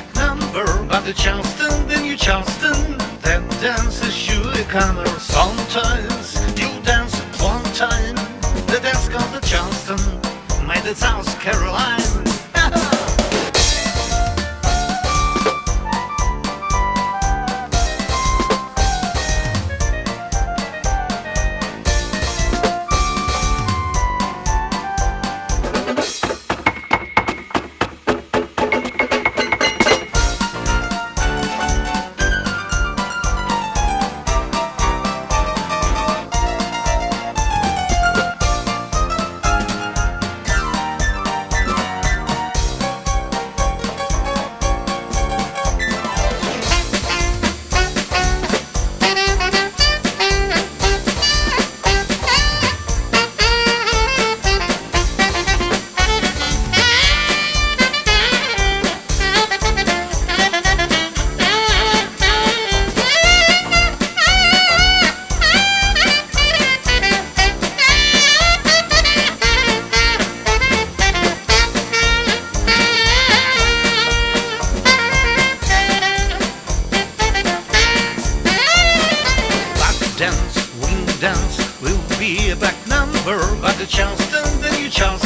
a back number But the Charleston, then you Charleston That dance is a comer Sometimes you dance it one time The dance called the Charleston Made it South Carolina dance, will be a back number But the Charleston, the new Charleston,